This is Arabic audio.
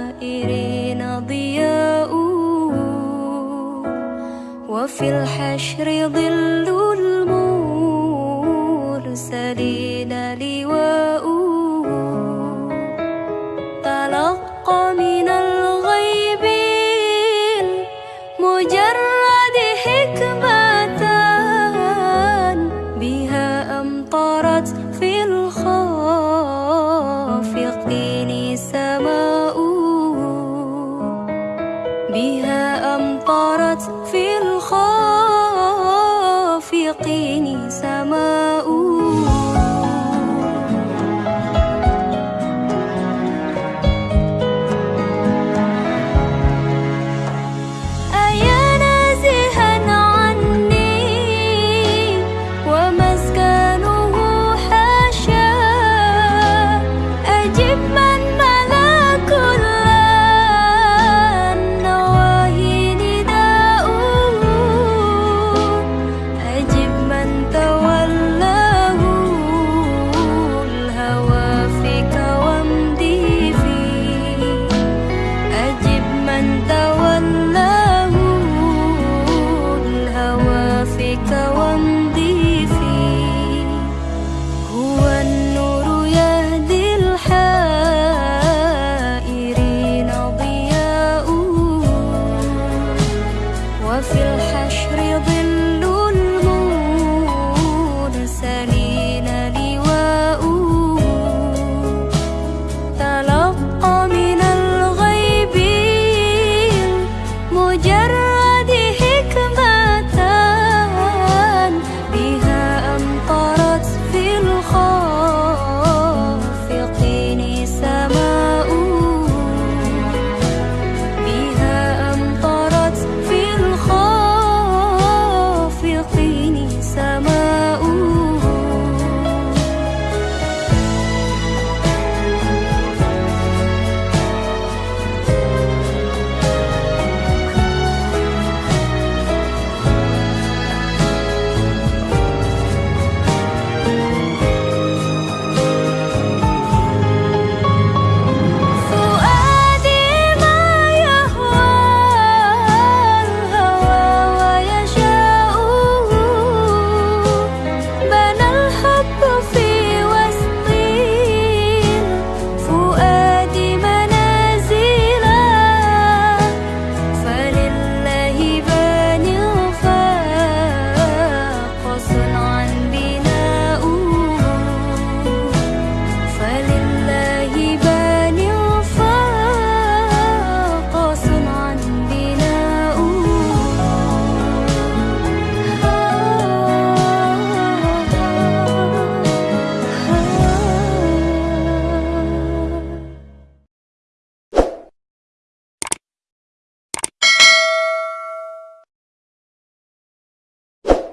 الحائرين ضياء. وفي الحشر ظل المرسلين لواء. تلقى من الغيب مجرد حكمة